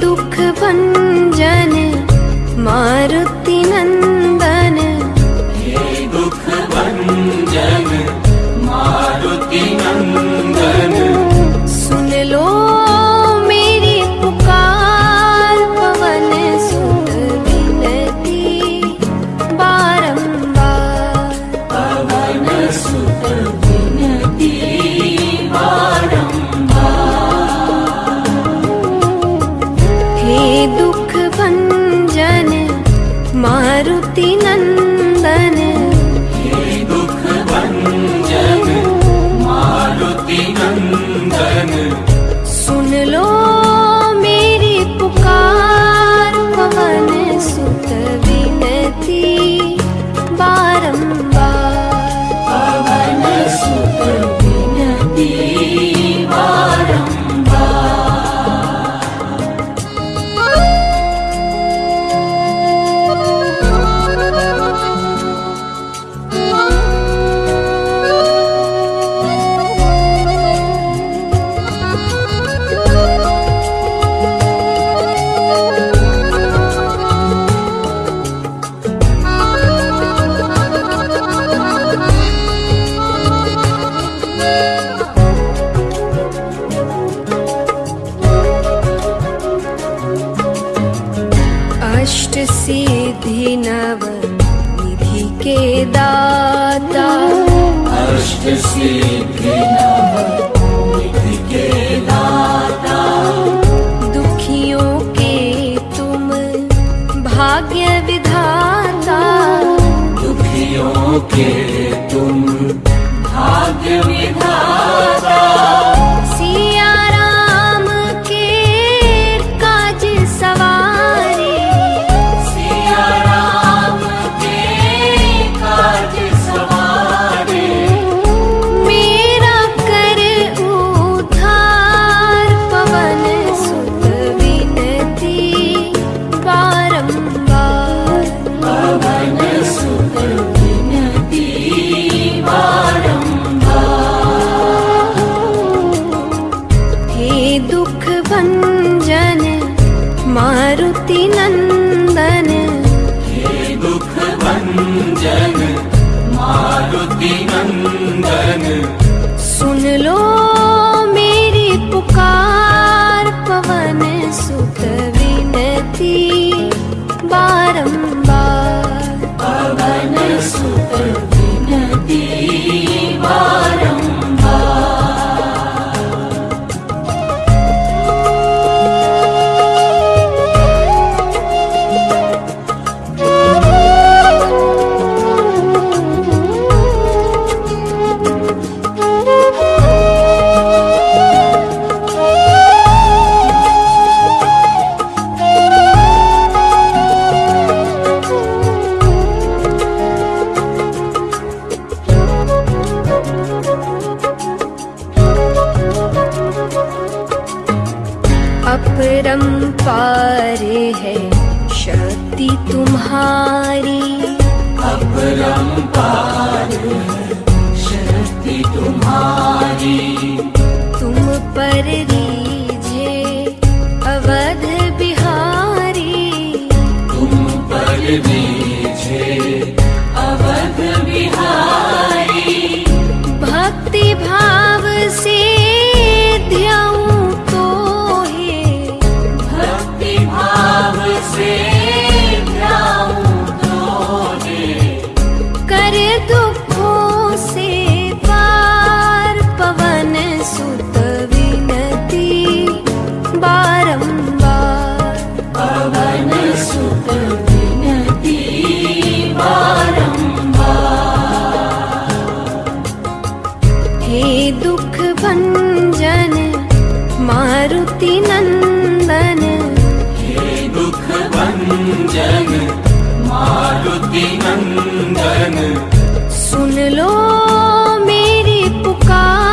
दुख भंजन मारुति नंदन। हे दुख भंजन मारुति नंदन। सुन लो दुख भञ्जन मारुति नन्द। अभिनव निधि के दाता अष्ट केदाता मारुति नंदन। हे दुख भंजन मारुति नंदन। सुन लो अपरम्पार है शक्ति तुम्हारी। अपरम्पार है शक्ति तुम्हारी। तुम पर सुख भंजन मारुति नंदन। दुख भंजन मारुति नंदन। सुन लो मेरी पुकार।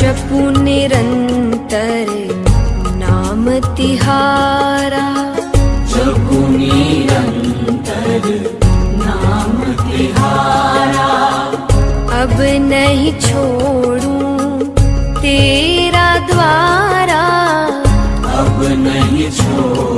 शपुनिरन्तर नाम तिहारा। अब नहीं छोड तेरा द्वारा। अब नहीं छोडू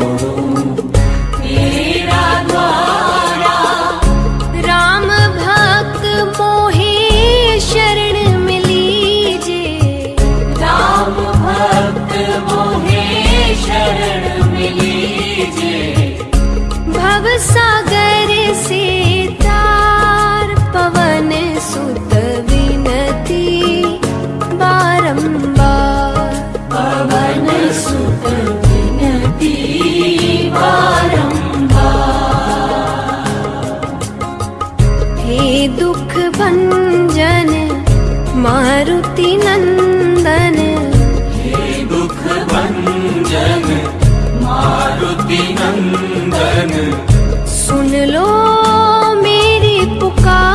मारुति नंदन। दुख भंजन मारुति नंदन। सुन लो मेरी पुकार।